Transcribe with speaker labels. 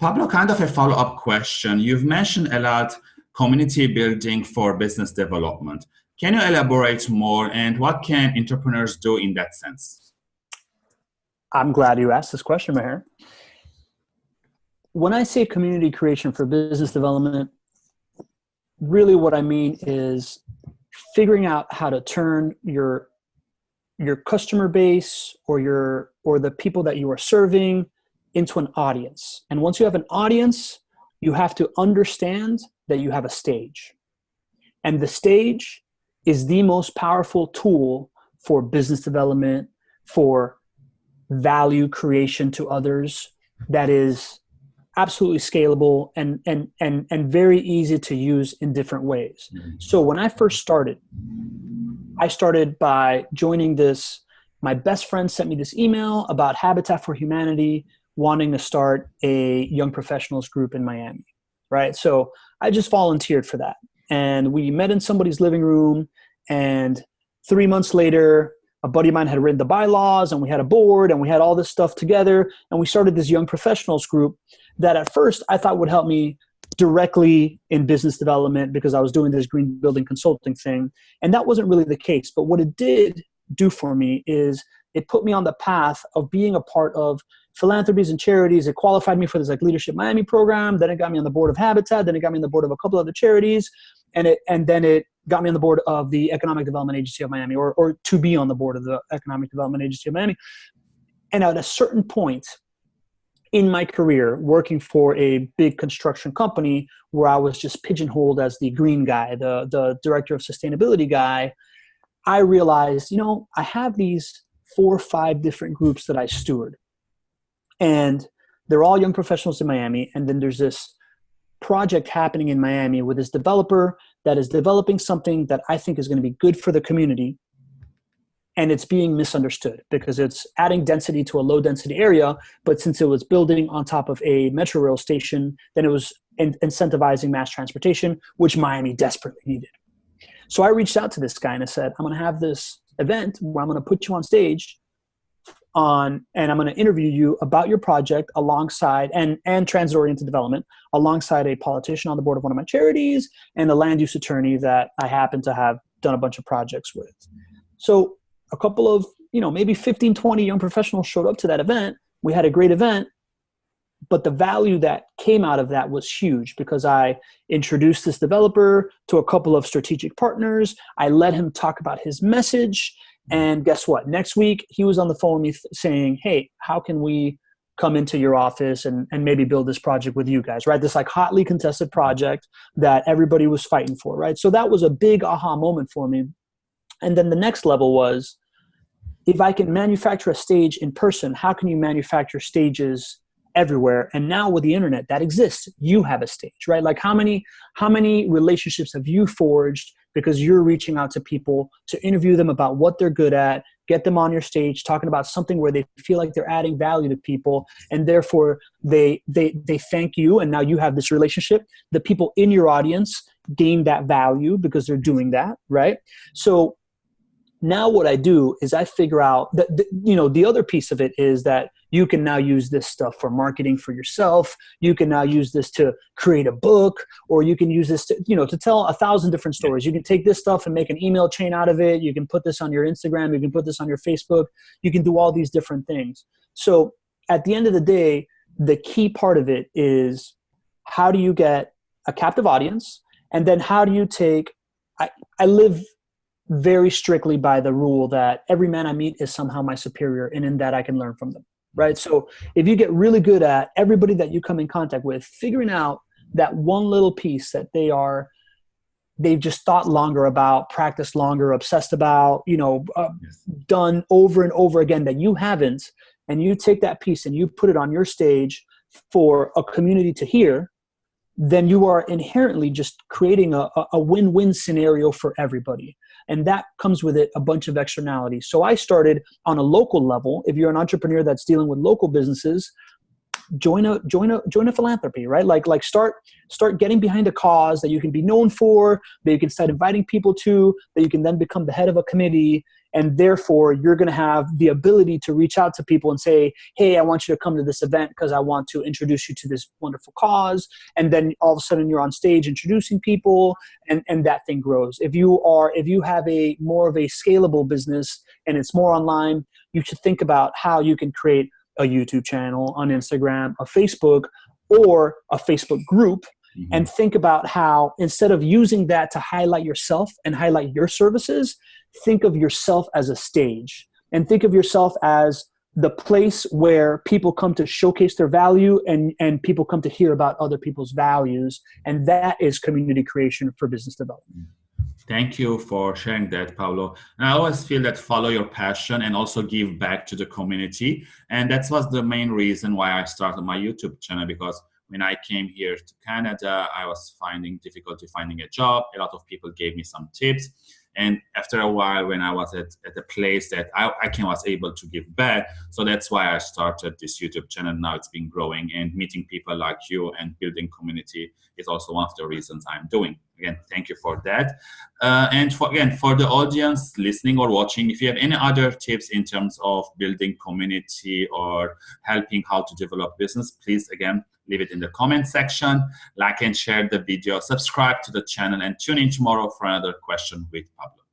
Speaker 1: Pablo, kind of a follow-up question. You've mentioned a lot community building for business development. Can you elaborate more and what can entrepreneurs do in that sense?
Speaker 2: I'm glad you asked this question, Maher. When I say community creation for business development, really what I mean is figuring out how to turn your your customer base or your or the people that you are serving into an audience. And once you have an audience, you have to understand that you have a stage. And the stage is the most powerful tool for business development, for value creation to others that is absolutely scalable and and and and very easy to use in different ways. Mm-hmm. So when I first started, I started by joining this my best friend sent me this email about Habitat for Humanity wanting to start a young professionals group in Miami, right? So I just volunteered for that. And we met in somebody's living room and 3 months later a buddy of mine had written the bylaws and we had a board and we had all this stuff together and we started this young professionals group that at first I thought would help me directly in business development because I was doing this green building consulting thing. And that wasn't really the case. But what it did do for me is it put me on the path of being a part of philanthropies and charities. It qualified me for this like Leadership Miami program. Then it got me on the board of Habitat. Then it got me on the board of a couple of other charities. And it and then it got me on the board of the Economic Development Agency of Miami or, or to be on the board of the Economic Development Agency of Miami. And at a certain point, in my career working for a big construction company where I was just pigeonholed as the green guy, the, the director of sustainability guy, I realized, you know, I have these four or five different groups that I steward. And they're all young professionals in Miami. And then there's this project happening in Miami with this developer that is developing something that I think is going to be good for the community and it's being misunderstood because it's adding density to a low density area but since it was building on top of a metro rail station then it was in incentivizing mass transportation which miami desperately needed so i reached out to this guy and i said i'm going to have this event where i'm going to put you on stage on and i'm going to interview you about your project alongside and and transit oriented development alongside a politician on the board of one of my charities and a land use attorney that i happen to have done a bunch of projects with so a couple of, you know, maybe 15, 20 young professionals showed up to that event. We had a great event, but the value that came out of that was huge because I introduced this developer to a couple of strategic partners. I let him talk about his message. Mm-hmm. And guess what? Next week, he was on the phone with me saying, Hey, how can we come into your office and, and maybe build this project with you guys, right? This like hotly contested project that everybody was fighting for, right? So that was a big aha moment for me. And then the next level was if I can manufacture a stage in person, how can you manufacture stages everywhere? And now with the internet, that exists. You have a stage, right? Like how many how many relationships have you forged because you're reaching out to people to interview them about what they're good at, get them on your stage talking about something where they feel like they're adding value to people and therefore they they they thank you and now you have this relationship. The people in your audience gain that value because they're doing that, right? So now what I do is I figure out that, you know, the other piece of it is that you can now use this stuff for marketing for yourself. You can now use this to create a book, or you can use this to, you know, to tell a thousand different stories. You can take this stuff and make an email chain out of it. You can put this on your Instagram. You can put this on your Facebook. You can do all these different things. So at the end of the day, the key part of it is how do you get a captive audience? And then how do you take, I, I live very strictly by the rule that every man I meet is somehow my superior, and in that I can learn from them. Right. So if you get really good at everybody that you come in contact with, figuring out that one little piece that they are they've just thought longer about practiced longer obsessed about you know uh, yes. done over and over again that you haven't and you take that piece and you put it on your stage for a community to hear then you are inherently just creating a, a win-win scenario for everybody and that comes with it a bunch of externalities. So I started on a local level. If you're an entrepreneur that's dealing with local businesses, join a join a join a philanthropy right? Like like start start getting behind a cause that you can be known for that you can start inviting people to that you can then become the head of a committee. And therefore you're going to have the ability to reach out to people and say hey i want you to come to this event because i want to introduce you to this wonderful cause. And then all of a sudden you're on stage introducing people and and that thing grows. If you are if you have a more of a scalable business and it's more online you should think about how you can create a youtube channel on instagram a facebook or a facebook group Mm-hmm. and think about how instead of using that to highlight yourself and highlight your services think of yourself as a stage and think of yourself as the place where people come to showcase their value and, and people come to hear about other people's values. And that is community creation for business development.
Speaker 1: Thank you for sharing that, Paulo. And I always feel that follow your passion and also give back to the community. And that was the main reason why I started my YouTube channel because when I came here to Canada, I was finding difficulty finding a job. A lot of people gave me some tips and after a while, when I was at, at a place that I, I can was able to give back, so that's why I started this YouTube channel. Now it's been growing and meeting people like you and building community is also one of the reasons I'm doing. Again, thank you for that. Uh, and for, again, for the audience listening or watching, if you have any other tips in terms of building community or helping how to develop business, please again, leave it in the comment section, like and share the video, subscribe to the channel, and tune in tomorrow for another question with Pablo.